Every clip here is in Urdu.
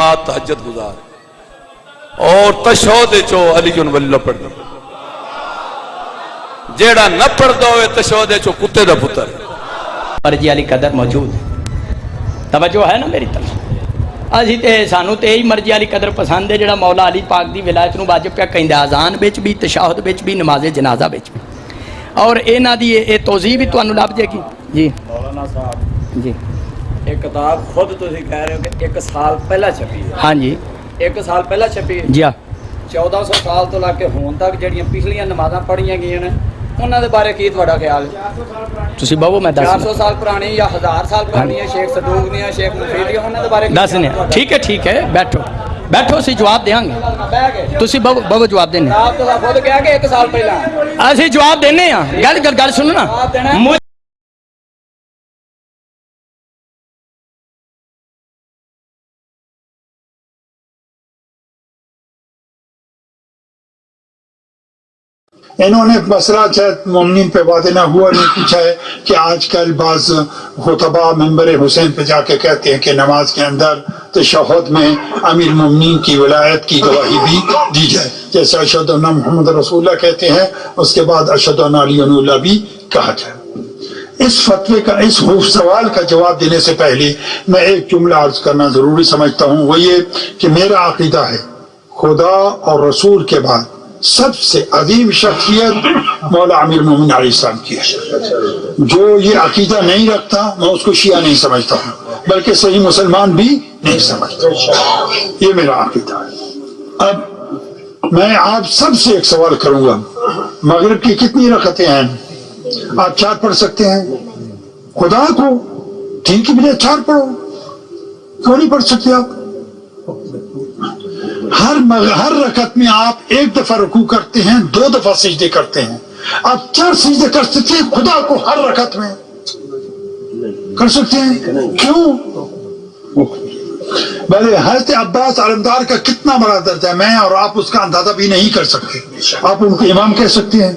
جماعت تحجت گزار۔ اور تشہد چو علی جن ولی پڑھ دو جیڑا نہ پڑھ دو ہوئے تشہد چو کتے دا پتر۔ مرجی علی قدر موجود ہے۔ توجہ ہے نا میری طرف؟ اسی تے سانو تے ہی مرجی علی قدر پسند ہے جیڑا مولا علی پاک دی ولایت نو واجب پیا دے آزان بیچ بھی تشاہد بیچ بھی نماز جنازہ بیچ بھی۔ اور اے نا دی اے توضیح بھی انو لاب جے کی۔ جی۔ مولانا صاحب۔ جی۔ ਇਹ ਕਿਤਾਬ ਖੁਦ ਤੁਸੀਂ ਕਹਿ ਰਹੇ ਹੋ ਕਿ 1 ਸਾਲ ਪਹਿਲਾਂ ਛਪੀ ਹੈ। ਹਾਂਜੀ। 1 ਸਾਲ ਪਹਿਲਾਂ ਛਪੀ ਹੈ? ਜੀ ਹਾਂ। 1400 ਸਾਲ ਤੋਂ ਲੈ ਕੇ ਹੁਣ ਤੱਕ ਜਿਹੜੀਆਂ ਪਿਛਲੀਆਂ ਨਮਾਜ਼ਾਂ ਪੜ੍ਹੀਆਂ ਗਈਆਂ ਨੇ ਉਹਨਾਂ ਦੇ ਬਾਰੇ ਕੀ ਤੁਹਾਡਾ ਖਿਆਲ ਹੈ? ਤੁਸੀਂ ਬਹੋ ਮੈਂ ਦੱਸ 400 ਸਾਲ ਪੁਰਾਣੀ ਜਾਂ 1000 ਸਾਲ ਪੁਰਾਣੀਆਂ ਸ਼ੇਖ ਸਦੂਕ ਦੀਆਂ ਸ਼ੇਖ ਮੁਫੀਦ ਦੀਆਂ ਉਹਨਾਂ ਦੇ ਬਾਰੇ ਖਿਆਲ ਤੁਹਾਡਾ? ਠੀਕ ਹੈ ਠੀਕ ਹੈ। ਬੈਠੋ। ਬੈਠੋ ਅਸੀਂ ਜਵਾਬ ਦੇਵਾਂਗੇ। ਤੁਸੀਂ ਬਹੋ ਬਹੋ ਜਵਾਬ ਦੇਣੇ ਆਪ ਤਾਂ ਖੁਦ ਕਿਹਾ ਕਿ 1 ਸਾਲ ਪਹਿਲਾਂ। ਅਸੀਂ ਜਵਾਬ ਦੇਣੇ ਆ ਗੱਲ- ਗੱਲ ਸੁਣੋ ਨਾ। انہوں نے مسئلہ چاہے مومنین پہ وعدے نہ ہوا، نہیں پوچھا ہے کہ آج کل بعض خطبہ ممبر حسین پہ جا کے کہتے ہیں کہ نماز کے اندر تشہد میں امیر مومنین کی ولایت کی گواہی بھی دی جائے۔ جیسے اشد اللہ محمد رسول اللہ کہتے ہیں، اس کے بعد اشد علی اللہ بھی کہا جائے۔ اس فتوے کا، اس خوف سوال کا جواب دینے سے پہلے میں ایک جملہ عرض کرنا ضروری سمجھتا ہوں۔ وہ یہ کہ میرا عقیدہ ہے، خدا اور رسول کے بعد سب سے عظیم شخصیت مولا عامر مومن علیہ السلام کی ہے۔ جو یہ عقیدہ نہیں رکھتا، میں اس کو شیعہ نہیں سمجھتا ہوں، بلکہ صحیح مسلمان بھی نہیں سمجھتا۔ یہ میرا عقیدہ ہے۔ اب میں آپ سب سے ایک سوال کروں گا۔ مغرب کی کتنی رکھتے ہیں؟ آپ چار پڑھ سکتے ہیں۔ خدا کو ٹھیک کی بجائے چار پڑھو۔ کیوں نہیں پڑھ سکتے آپ؟ ہر مغ... ہر رکعت میں آپ ایک دفعہ رکوع کرتے ہیں، دو دفعہ سجدے کرتے ہیں۔ آپ چار سجدے کر سکتے ہیں خدا کو ہر رکعت میں۔ کر سکتے ہیں؟ کیوں؟ بھلے حضرت عباس علمدار کا کتنا بڑا درجہ ہے۔ میں اور آپ اس کا اندازہ بھی نہیں کر سکتے۔ آپ ان کو امام کہہ سکتے ہیں۔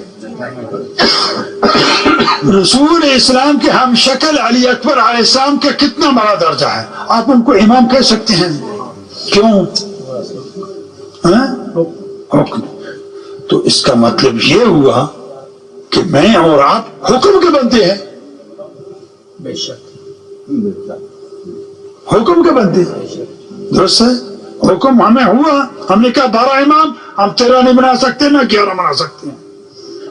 رسول اسلام کے ہم شکل علی اکبر علیہ السلام کا کتنا بڑا درجہ ہے۔ آپ ان کو امام کہہ سکتے ہیں۔ کیوں؟ ہاں؟ حکم۔ تو اس کا مطلب یہ ہوا کہ میں اور آپ حکم کے بنتے ہیں۔ بے شک۔ حکم کے بنتے ہیں۔ درست ہے؟ حکم ہمیں ہوا۔ ہم نے کہا بارہ امام ہم تیرہ نہیں بنا سکتے نہ گیارہ بنا سکتے ہیں۔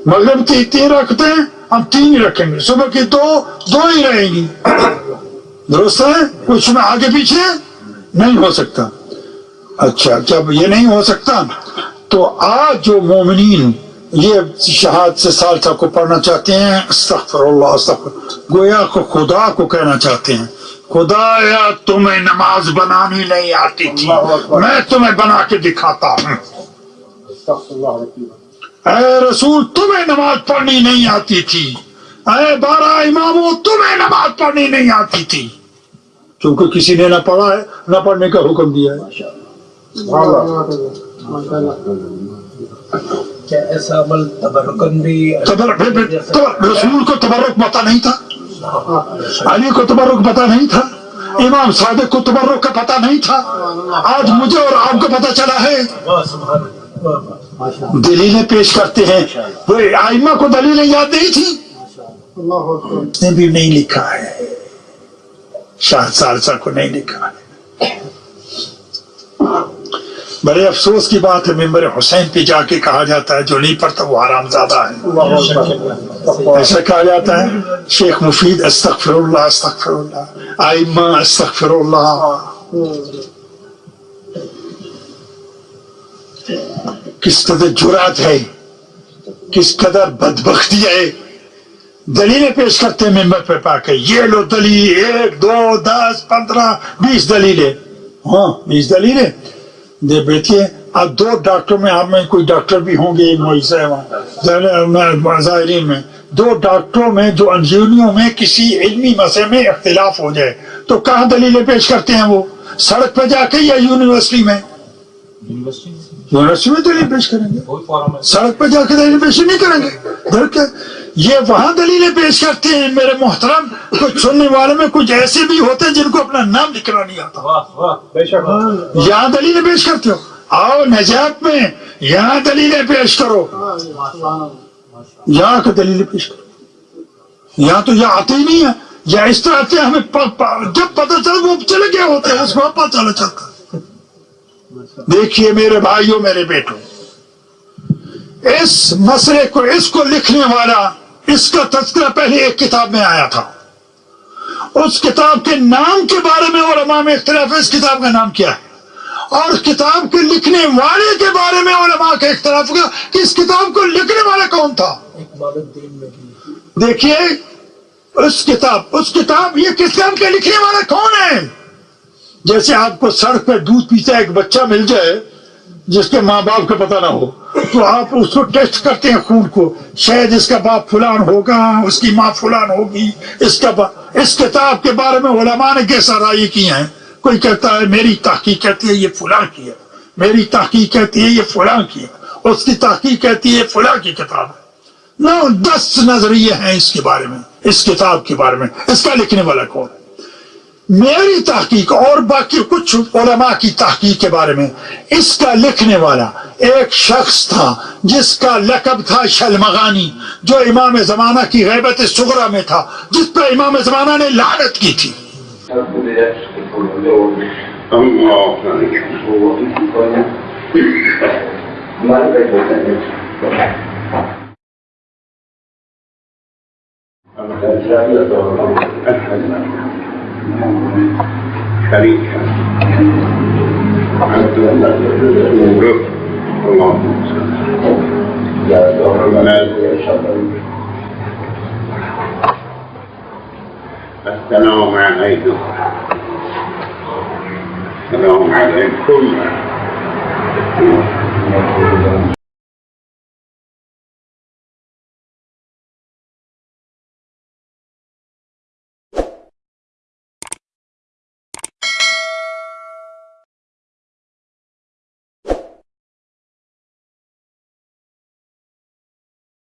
مغرب کی تین رکھتے ہیں ہم تین ہی رکھیں گے۔ صبح کی دو دو ہی رہیں گی۔ درست ہے؟ کچھ میں آگے پیچھے نہیں ہو سکتا۔ اچھا جب یہ نہیں ہو سکتا تو آج جو مومنین یہ شہاد سے سالسہ کو پڑھنا چاہتے ہیں استغفر اللہ استغفر گویا کو خدا کو کہنا چاہتے ہیں خدا یا تمہیں نماز بنانی نہیں آتی تھی میں تمہیں بنا کے دکھاتا ہوں۔ اے رسول تمہیں نماز پڑھنی نہیں آتی تھی۔ اے بارہ اماموں تمہیں نماز پڑھنی نہیں آتی تھی۔ چونکہ کسی نے نہ پڑھا ہے نہ پڑھنے کا حکم دیا ہے۔ ماشاءاللہ۔ ایسا عمل تبرکن بھی رسول کو تبرک پتا نہیں تھا علی کو تبرک پتا نہیں تھا امام صادق کو تبرک کا پتا نہیں تھا آج مجھے اور آپ کو پتا چلا ہے دلیلیں پیش کرتے ہیں. وہ آئمہ کو دلیلیں یاد نہیں تھی؟ نے بھی نہیں لکھا ہے. شاہ سالسہ کو نہیں لکھا ہے. بڑے افسوس کی بات ہے ممبر حسین پہ جا کے کہا جاتا ہے جو نہیں پڑھتا وہ حرام زیادہ ہے۔ ایسا کہا جاتا ہے شیخ مفید استغفر اللہ استغفر اللہ آئمہ استغفر اللہ۔ کس قدر جرات ہے کس قدر بدبختی ہے۔ دلیلیں پیش کرتے ہیں ممبر پہ پا کے۔ یہ لو دلیل ایک دو دس پندرہ بیس دلیلیں۔ ہاں بیس دلیلیں۔ دے بیٹھے اب دو ڈاکٹر میں آپ میں کوئی ڈاکٹر بھی ہوں گے ظاہرین میں دو ڈاکٹروں میں دو انجینیوں میں کسی علمی مسئلے میں اختلاف ہو جائے۔ تو کہاں دلیلیں پیش کرتے ہیں وہ؟ سڑک پہ جا کے یا یونیورسٹی میں؟ یونیورسٹی میں۔ دلیل پیش کریں گے۔ سڑک پہ جا کے دلیل پیش نہیں کریں گے۔ یہ وہاں دلیلیں پیش کرتے ہیں میرے محترم کچھ سننے والوں میں کچھ ایسے بھی ہوتے ہیں جن کو اپنا نام لکھنا نہیں آتا۔ یہاں دلیلیں پیش کرتے ہو۔ آؤ نجات میں یہاں دلیلیں پیش کرو۔ یہاں کا دلیلیں پیش کرو۔ یہاں تو یہ آتے ہی نہیں ہے یا اس طرح آتے ہیں ہمیں جب پتہ چل وہ چلے گئے ہوتے ہیں اس کو پتہ چلا چلتا دیکھیے میرے بھائیوں میرے بیٹوں اس مسئلے کو اس کو لکھنے والا اس کا تذکرہ پہلے ایک کتاب میں آیا تھا۔ اس کتاب کے نام کے بارے میں علماء میں اختلاف ہے۔ اس کتاب کا نام کیا ہے؟ اور کتاب کے لکھنے والے کے بارے میں علماء کا اختلاف ہوگا کہ اس کتاب کو لکھنے والا کون تھا۔ دیکھیے، اس کتاب اس کتاب یہ کتاب کے لکھنے والا کون ہے جیسے آپ کو سڑک پہ دودھ پیتا ایک بچہ مل جائے جس کے ماں باپ کا پتہ نہ ہو، تو آپ اس کو ٹیسٹ کرتے ہیں خون کو، شاید اس کا باپ فلان ہوگا، اس کی ماں فلان ہوگی، اس کا با... اس کتاب کے بارے میں علماء نے کیسا رائے کی ہیں کوئی کہتا ہے، میری تحقیق کہتی ہے یہ فلاں کی ہے، میری تحقیق کہتی ہے یہ فلاں کی ہے، اس کی تحقیق کہتی ہے یہ فلاں کی کتاب ہے۔ نو، دس نظریے ہیں اس کے بارے میں، اس کتاب کے بارے میں، اس کا لکھنے والا کون ہے؟ میری تحقیق اور باقی کچھ علماء کی تحقیق کے بارے میں، اس کا لکھنے والا ایک شخص تھا جس کا لقب تھا شلمغانی، جو امام زمانہ کی غیبت سغرا میں تھا، جس پہ امام زمانہ نے لعنت کی تھی۔ شريكا أنت الله السلام عليكم السلام عليكم